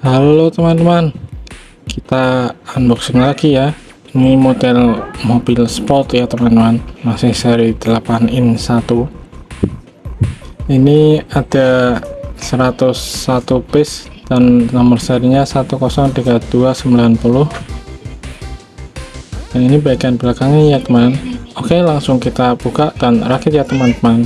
Halo teman-teman. Kita unboxing lagi ya. Ini model mobil sport ya teman-teman. Masih seri 8 in 1 ini ada 101 piece dan nomor serinya 103290 dan ini bagian belakangnya ya teman. Oke langsung kita buka dan rakit ya teman-teman.